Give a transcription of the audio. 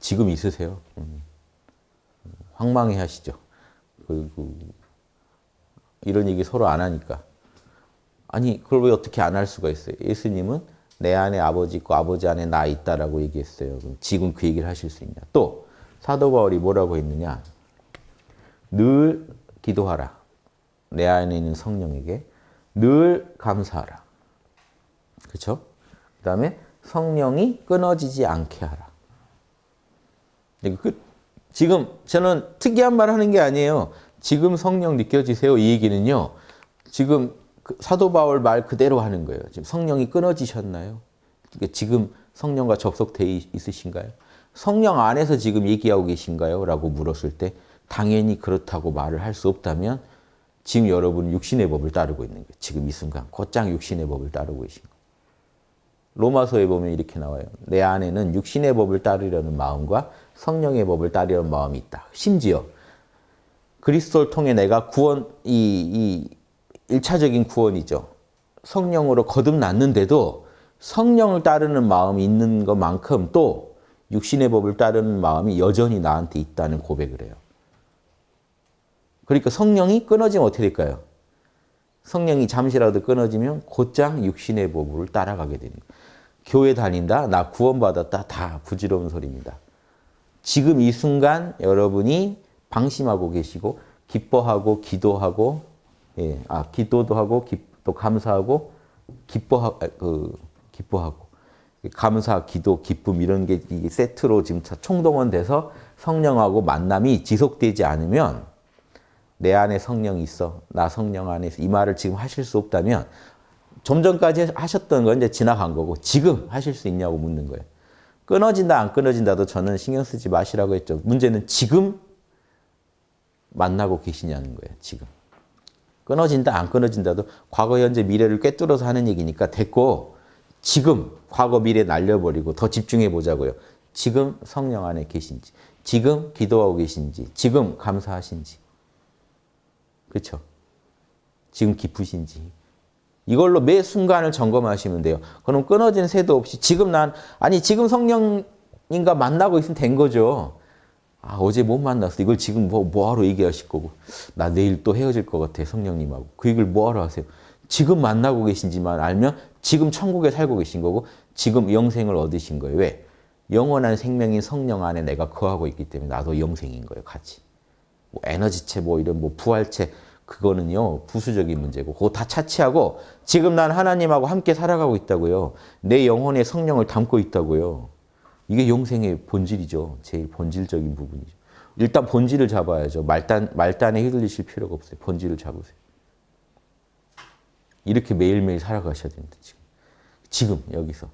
지금 있으세요. 음. 황망해 하시죠. 그리고 이런 얘기 서로 안 하니까. 아니 그걸 왜 어떻게 안 할 수가 있어요? 예수님은 내 안에 아버지 있고 아버지 안에 나 있다라고 얘기했어요. 지금 그 얘기를 하실 수 있냐? 또 사도 바울이 뭐라고 했느냐? 늘 기도하라. 내 안에 있는 성령에게 늘 감사하라. 그렇죠? 그 다음에 성령이 끊어지지 않게 하라. 그, 지금 저는 특이한 말 하는 게 아니에요. 지금 성령 느껴지세요? 이 얘기는요. 지금 그 사도 바울 말 그대로 하는 거예요. 지금 성령이 끊어지셨나요? 지금 성령과 접속돼 있으신가요? 성령 안에서 지금 얘기하고 계신가요? 라고 물었을 때 당연히 그렇다고 말을 할 수 없다면 지금 여러분은 육신의 법을 따르고 있는 거예요. 지금 이 순간 곧장 육신의 법을 따르고 계신 거예요. 로마서에 보면 이렇게 나와요. 내 안에는 육신의 법을 따르려는 마음과 성령의 법을 따르려는 마음이 있다. 심지어 그리스도를 통해 내가 구원, 이, 이 1차적인 구원이죠. 성령으로 거듭났는데도 성령을 따르는 마음이 있는 것만큼 또 육신의 법을 따르는 마음이 여전히 나한테 있다는 고백을 해요. 그러니까 성령이 끊어지면 어떻게 될까요? 성령이 잠시라도 끊어지면 곧장 육신의 법을 따라가게 되는 거예요. 교회 다닌다? 나 구원받았다? 다 부질없는 소리입니다. 지금 이 순간 여러분이 방심하고 계시고 기뻐하고 기도하고 예, 아 기도도 하고 기, 또 감사하고 기뻐하 그 기뻐하고 감사, 기도, 기쁨 이런 게 세트로 지금 총동원돼서 성령하고 만남이 지속되지 않으면 내 안에 성령이 있어. 나 성령 안에. 이 말을 지금 하실 수 없다면 좀 전까지 하셨던 건 이제 지나간 거고 지금 하실 수 있냐고 묻는 거예요. 끊어진다 안 끊어진다도 저는 신경 쓰지 마시라고 했죠. 문제는 지금 만나고 계시냐는 거예요. 지금. 끊어진다 안 끊어진다도 과거 현재 미래를 꿰뚫어서 하는 얘기니까 됐고 지금 과거 미래 날려버리고 더 집중해 보자고요. 지금 성령 안에 계신지 지금 기도하고 계신지 지금 감사하신지 그렇죠? 지금 기쁘신지 이걸로 매 순간을 점검하시면 돼요. 그럼 끊어진 새도 없이 지금 난 아니 지금 성령님과 만나고 있으면 된 거죠. 아 어제 못 만났어. 이걸 지금 뭐, 뭐하러 얘기하실 거고 나 내일 또 헤어질 것 같아 성령님하고. 그 얘기를 뭐하러 하세요. 지금 만나고 계신지만 알면 지금 천국에 살고 계신 거고 지금 영생을 얻으신 거예요. 왜? 영원한 생명인 성령 안에 내가 거하고 있기 때문에 나도 영생인 거예요. 같이. 뭐 에너지체 뭐 이런 뭐 부활체 그거는요 부수적인 문제고 그거 다 차치하고 지금 난 하나님하고 함께 살아가고 있다고요. 내 영혼에 성령을 담고 있다고요. 이게 영생의 본질이죠. 제일 본질적인 부분이죠. 일단 본질을 잡아야죠. 말단, 말단에 휘둘리실 필요가 없어요. 본질을 잡으세요. 이렇게 매일매일 살아가셔야 됩니다. 지금. 지금 여기서.